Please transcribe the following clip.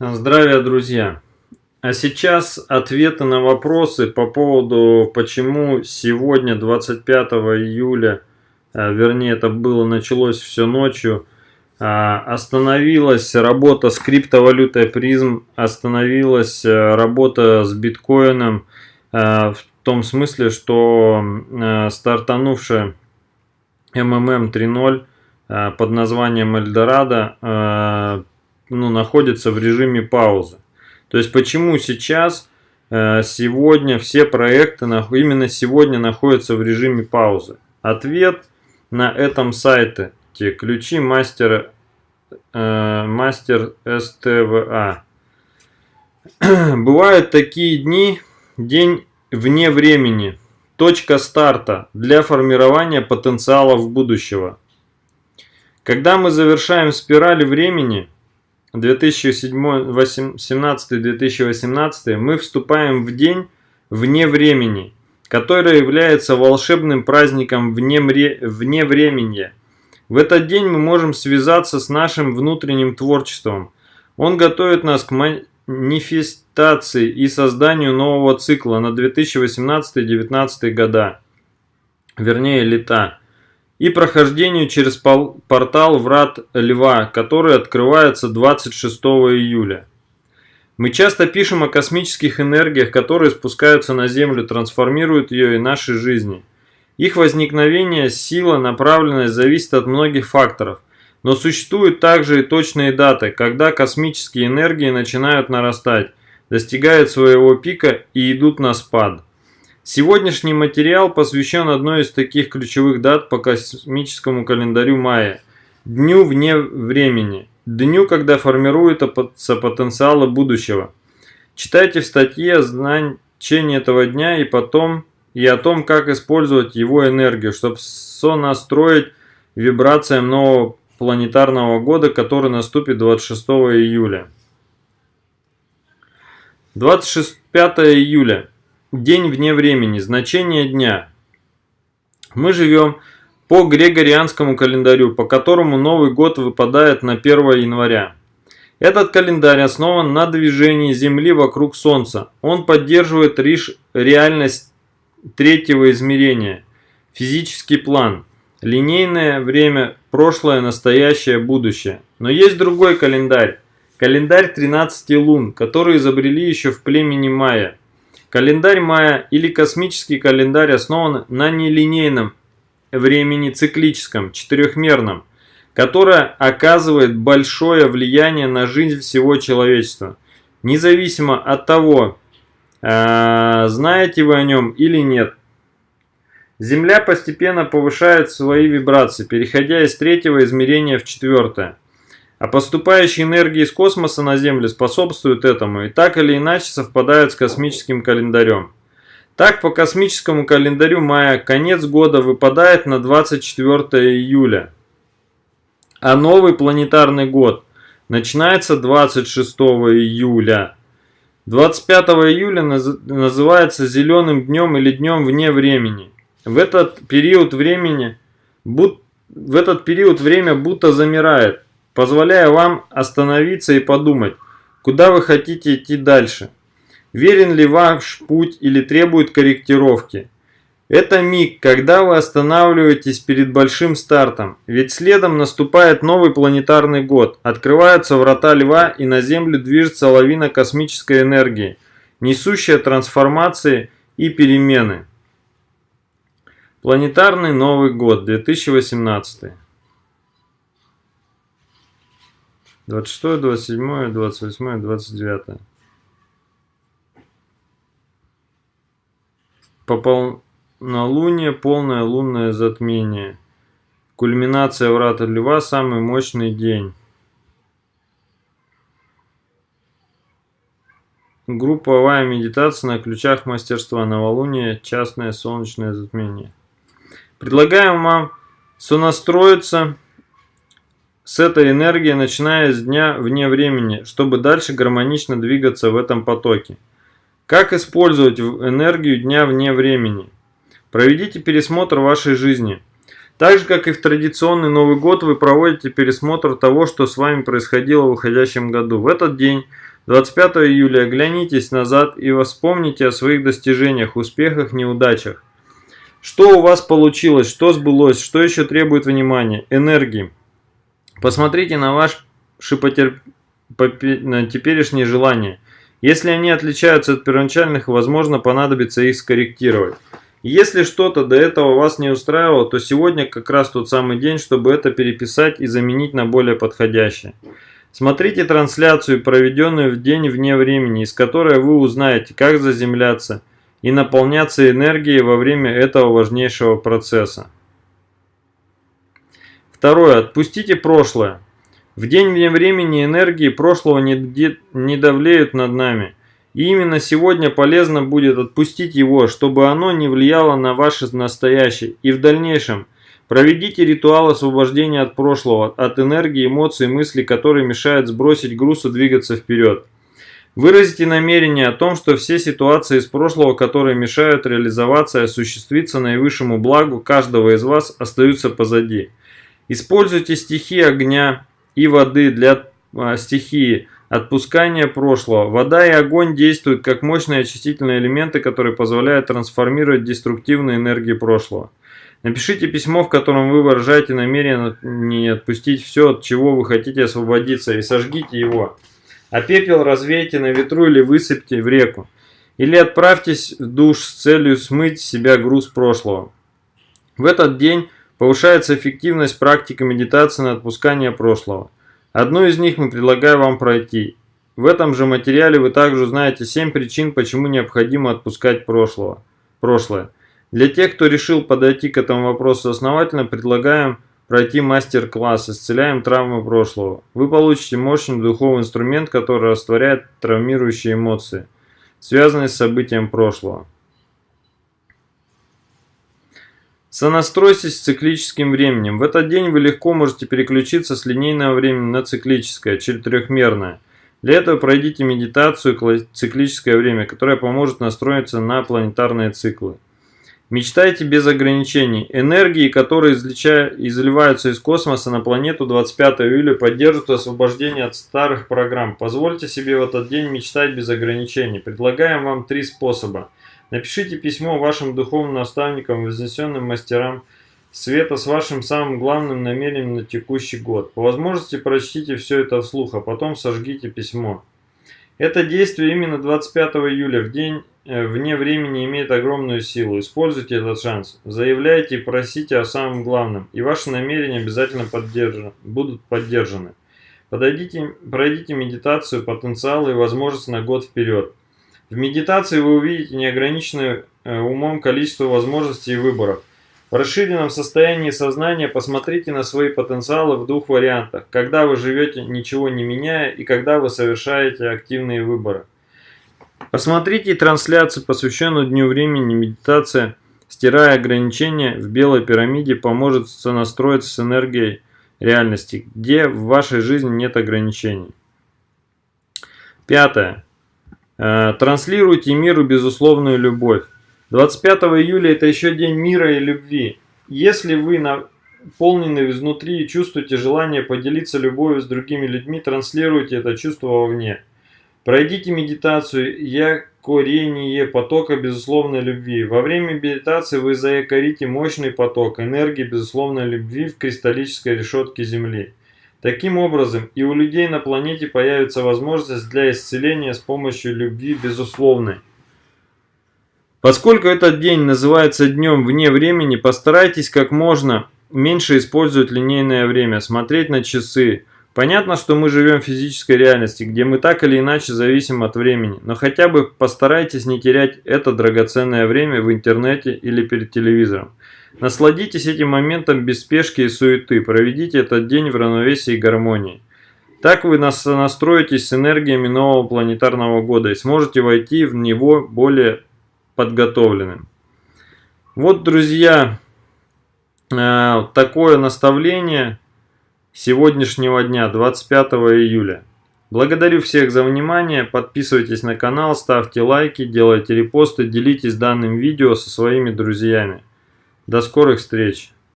Здравия, друзья! А сейчас ответы на вопросы по поводу, почему сегодня, 25 июля, а, вернее это было, началось все ночью, а, остановилась работа с криптовалютой призм, остановилась а, работа с биткоином, в том смысле, что стартанувшая МММ 3.0 под названием Эльдорадо ну, находится в режиме паузы. То есть почему сейчас, э, сегодня все проекты именно сегодня находятся в режиме паузы? Ответ на этом сайте. Те ключи мастер, э, мастер СТВА. Бывают такие дни, день вне времени, точка старта для формирования потенциалов будущего. Когда мы завершаем спираль времени – 2017-2018 мы вступаем в день вне времени, который является волшебным праздником вне, вне времени. В этот день мы можем связаться с нашим внутренним творчеством. Он готовит нас к манифестации и созданию нового цикла на 2018-2019 года, вернее лета и прохождению через портал Врат Льва, который открывается 26 июля. Мы часто пишем о космических энергиях, которые спускаются на Землю, трансформируют ее и наши жизни. Их возникновение, сила, направленность зависит от многих факторов. Но существуют также и точные даты, когда космические энергии начинают нарастать, достигают своего пика и идут на спад. Сегодняшний материал посвящен одной из таких ключевых дат по космическому календарю Майя – Дню вне времени, дню, когда формируются потенциалы будущего. Читайте в статье значение этого дня и потом и о том, как использовать его энергию, чтобы сонастроить вибрациям нового планетарного года, который наступит 26 июля. 25 июля. День вне времени. Значение дня. Мы живем по Григорианскому календарю, по которому Новый год выпадает на 1 января. Этот календарь основан на движении Земли вокруг Солнца. Он поддерживает лишь реальность третьего измерения, физический план, линейное время, прошлое, настоящее, будущее. Но есть другой календарь, календарь 13 лун, который изобрели еще в племени Майя. Календарь Майя или космический календарь основан на нелинейном времени циклическом, четырехмерном, которое оказывает большое влияние на жизнь всего человечества, независимо от того, э, знаете вы о нем или нет. Земля постепенно повышает свои вибрации, переходя из третьего измерения в четвертое. А поступающие энергии из космоса на Землю способствуют этому и так или иначе совпадают с космическим календарем. Так, по космическому календарю мая конец года выпадает на 24 июля, а новый планетарный год начинается 26 июля. 25 июля называется зеленым днем или днем вне времени. В этот период времени, в этот период время будто замирает позволяя вам остановиться и подумать, куда вы хотите идти дальше. Верен ли ваш путь или требует корректировки? Это миг, когда вы останавливаетесь перед большим стартом, ведь следом наступает новый планетарный год, открываются врата Льва и на Землю движется лавина космической энергии, несущая трансформации и перемены. Планетарный Новый год 2018 26, 27, 28, 29. По полнолуние полное лунное затмение. Кульминация врата Льва – самый мощный день. Групповая медитация на ключах мастерства новолуние, частное солнечное затмение. Предлагаем вам сонастроиться с этой энергией, начиная с дня вне времени, чтобы дальше гармонично двигаться в этом потоке. Как использовать энергию дня вне времени? Проведите пересмотр вашей жизни. Так же, как и в традиционный Новый год, вы проводите пересмотр того, что с вами происходило в уходящем году. В этот день, 25 июля, оглянитесь назад и вспомните о своих достижениях, успехах, неудачах. Что у вас получилось, что сбылось, что еще требует внимания, энергии. Посмотрите на ваши потер... теперешние желания. Если они отличаются от первоначальных, возможно, понадобится их скорректировать. Если что-то до этого вас не устраивало, то сегодня как раз тот самый день, чтобы это переписать и заменить на более подходящее. Смотрите трансляцию, проведенную в день вне времени, из которой вы узнаете, как заземляться и наполняться энергией во время этого важнейшего процесса. Второе. Отпустите прошлое. В день времени энергии прошлого не, не давлеют над нами. И именно сегодня полезно будет отпустить его, чтобы оно не влияло на ваше настоящее. И в дальнейшем проведите ритуал освобождения от прошлого, от энергии, эмоций, мыслей, которые мешают сбросить груз и двигаться вперед. Выразите намерение о том, что все ситуации из прошлого, которые мешают реализоваться и осуществиться наивысшему благу каждого из вас, остаются позади. Используйте стихии огня, и воды для а, стихии отпускания прошлого. Вода и огонь действуют как мощные очистительные элементы, которые позволяют трансформировать деструктивные энергии прошлого. Напишите письмо, в котором вы выражаете намерение отпустить все, от чего вы хотите освободиться, и сожгите его. А пепел развейте на ветру или высыпьте в реку. Или отправьтесь в душ с целью смыть себя груз прошлого. В этот день Повышается эффективность практики медитации на отпускание прошлого. Одну из них мы предлагаем вам пройти. В этом же материале вы также узнаете 7 причин, почему необходимо отпускать прошлого, прошлое. Для тех, кто решил подойти к этому вопросу основательно, предлагаем пройти мастер-класс «Исцеляем травмы прошлого». Вы получите мощный духовный инструмент, который растворяет травмирующие эмоции, связанные с событием прошлого. Сонастройтесь с циклическим временем. В этот день вы легко можете переключиться с линейного времени на циклическое, четырехмерное. Для этого пройдите медитацию циклическое время, которая поможет настроиться на планетарные циклы. Мечтайте без ограничений. Энергии, которые изливаются из космоса на планету 25 июля, поддержат освобождение от старых программ. Позвольте себе в этот день мечтать без ограничений. Предлагаем вам три способа – Напишите письмо вашим духовным наставникам, вознесенным мастерам света с вашим самым главным намерением на текущий год. По возможности прочтите все это вслух, а потом сожгите письмо. Это действие именно 25 июля, в день э, вне времени, имеет огромную силу. Используйте этот шанс. Заявляйте и просите о самом главном, и ваши намерения обязательно поддержаны, будут поддержаны. Подойдите, пройдите медитацию, потенциалы и возможности на год вперед. В медитации вы увидите неограниченное э, умом количество возможностей и выборов. В расширенном состоянии сознания посмотрите на свои потенциалы в двух вариантах. Когда вы живете ничего не меняя и когда вы совершаете активные выборы. Посмотрите трансляцию, посвященную Дню времени медитация, стирая ограничения в белой пирамиде, поможет сонастроиться с энергией реальности, где в вашей жизни нет ограничений. Пятое. Э, транслируйте миру безусловную любовь. 25 июля это еще день мира и любви. Если вы наполнены изнутри и чувствуете желание поделиться любовью с другими людьми, транслируйте это чувство вовне. Пройдите медитацию якорение потока безусловной любви. Во время медитации вы заякорите мощный поток энергии безусловной любви в кристаллической решетке Земли. Таким образом, и у людей на планете появится возможность для исцеления с помощью любви безусловной. Поскольку этот день называется днем вне времени, постарайтесь как можно меньше использовать линейное время, смотреть на часы. Понятно, что мы живем в физической реальности, где мы так или иначе зависим от времени, но хотя бы постарайтесь не терять это драгоценное время в интернете или перед телевизором. Насладитесь этим моментом без спешки и суеты, проведите этот день в равновесии и гармонии. Так вы настроитесь с энергиями нового планетарного года и сможете войти в него более подготовленным. Вот, друзья, э, такое наставление сегодняшнего дня, 25 июля. Благодарю всех за внимание, подписывайтесь на канал, ставьте лайки, делайте репосты, делитесь данным видео со своими друзьями. До скорых встреч!